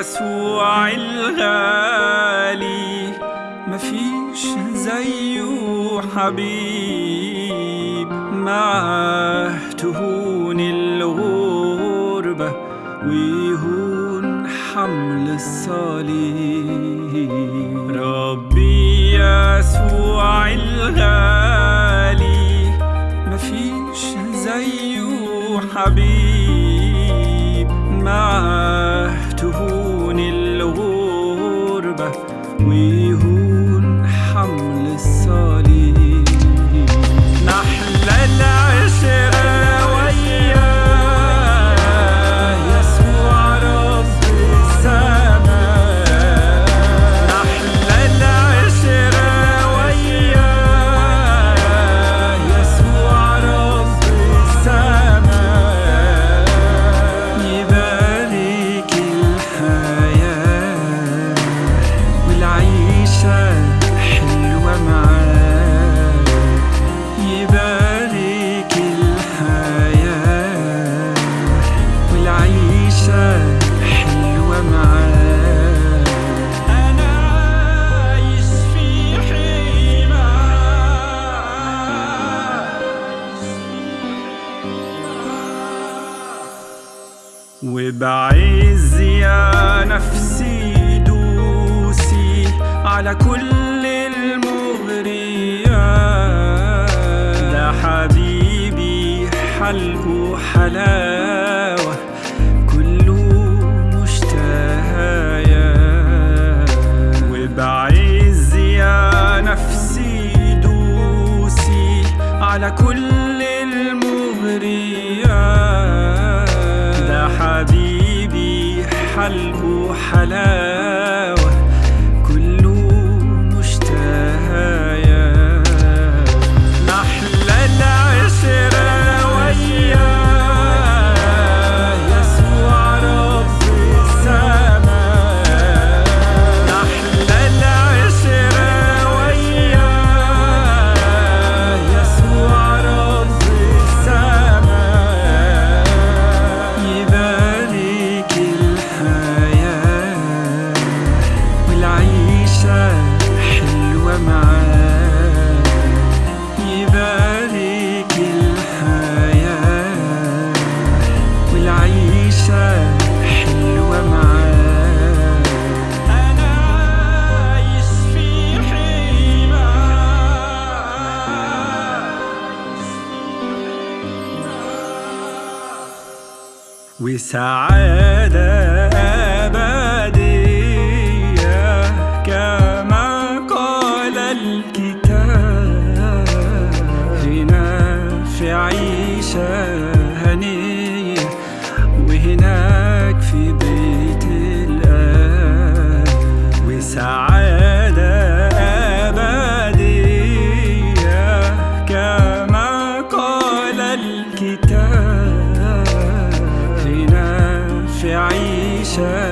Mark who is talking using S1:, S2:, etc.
S1: يسوع الغالي مفيش زيه حبيب. معاه تهون الغربة ويهون حمل الصليب. ربي يسوع الغالي مفيش زيه حبيب. معاه تهون ويهون وبعز يا نفسي دوسي على كل المغريات. ده حبيبي حلقه حلاوة كله مشتهايا وبعز يا نفسي دوسي على كل المغريات. حبيبي حلقه وسعادة أبدية كما قال الكتاب. هنا في عيشة هنية وهنا pressure